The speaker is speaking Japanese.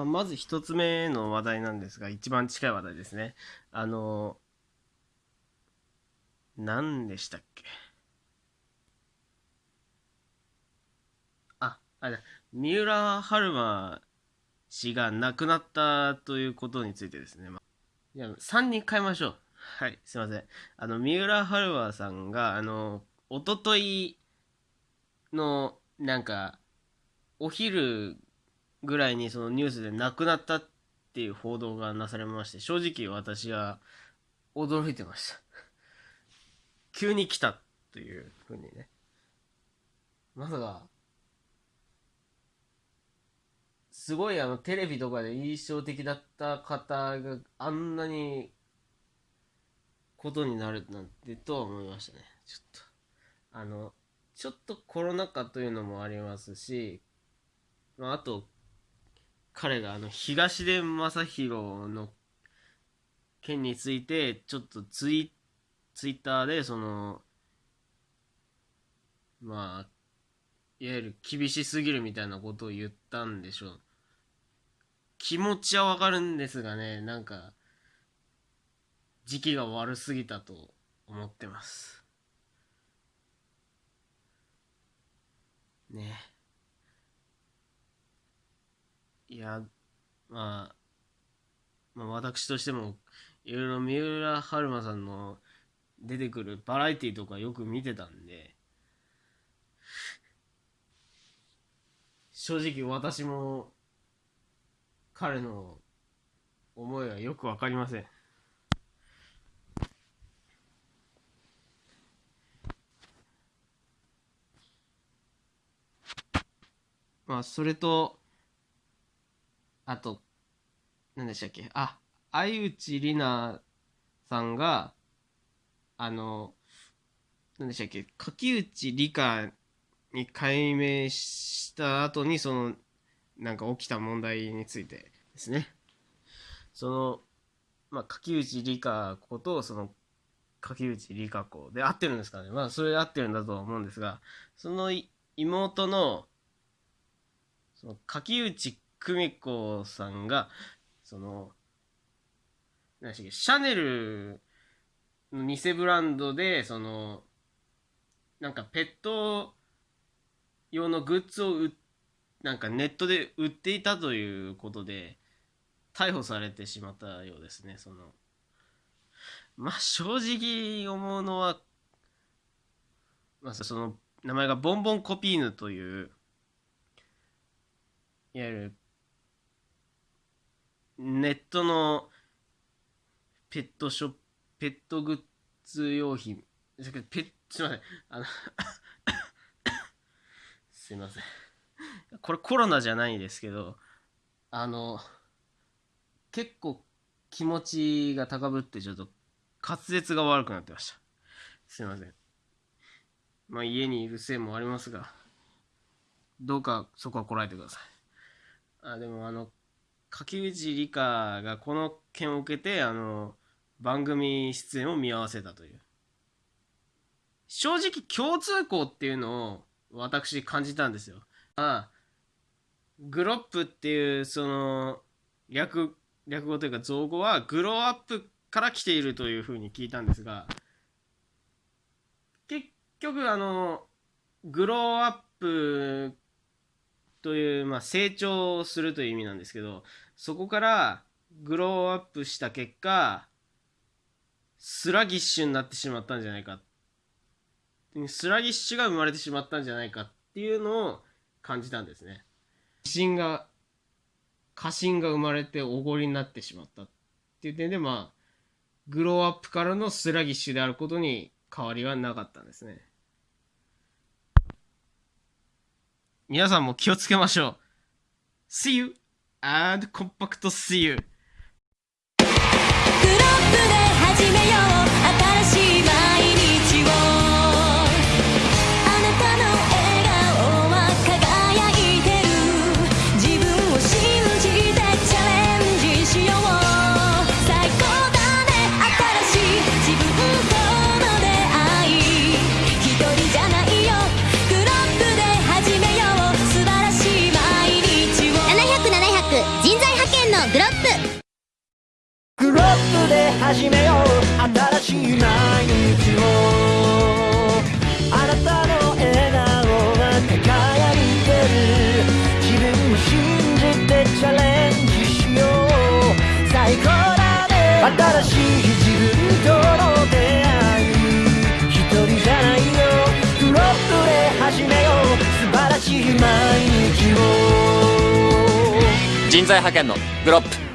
まあ、まず一つ目の話題なんですが、一番近い話題ですね。あの、何でしたっけ？あ、あれだ、三浦春馬氏が亡くなったということについてですね。まあ、じゃあ、3人変えましょう。はい、すいません。あの、三浦春馬さんが、あの、おとといの、なんか、お昼ぐらいにそのニュースで亡くなったっていう報道がなされまして、正直私は驚いてました。急に来たというふうにね。まさか、すごいあのテレビとかで印象的だった方があんなにことになるなんてとは思いましたね。ちょっと。あの、ちょっとコロナ禍というのもありますし、まあ、あと、彼があの東出昌大の件についてちょっとツイツイッターでそのまあいわゆる厳しすぎるみたいなことを言ったんでしょう。気持ちはわかるんですがねなんか時期が悪すぎたと思ってます。ね。いや、まあ、まあ、私としても、いろいろ三浦春馬さんの出てくるバラエティとかよく見てたんで、正直私も彼の思いはよくわかりません。まあ、それと、あと、何でしたっけ？あ、相内里奈さんが、あの、何でしたっけ？柿内理香に解明した後に、その、なんか起きた問題についてですね。その、まあ、柿内理香子と、その、柿内理香子で合ってるんですかね？まあ、それ合ってるんだとは思うんですが、その妹の、その柿内久美子さんが、その、何し、シャネルの偽ブランドで、その、なんかペット用のグッズを売なんかネットで売っていたということで、逮捕されてしまったようですね、その。まあ、正直思うのは、まあ、その、名前がボンボンコピーヌという、いわゆるネットのペットショップ、ペットグッズ用品、すいません。あの すいません。これコロナじゃないですけど、あの、結構気持ちが高ぶってちょっと滑舌が悪くなってました。すいません。まあ家にいるせいもありますが、どうかそこはこらえてください。あ、でもあの、柿内理香がこの件を受けて、あの、番組出演を見合わせたという。正直共通項っていうのを私感じたんですよ。ああグロップっていうその略略語というか造語はグローアップから来ているというふうに聞いたんですが結局あのgrow up という、まあ、成長するという意味なんですけど、そこから grow up した結果、 sluggish になってしまったんじゃないか。 sluggish が生まれてしまったんじゃないかっていうのを感じたんですね。過信が、過信が生まれておごりになってしまったっていう点で、まあ、 grow up からの sluggish であることに変わりはなかったんですね。皆さんも気をつけましょう。See you and compact see you. クロップで始めようグロップ。グロップで始めよう。新しい毎日を。在派遣のグロップ。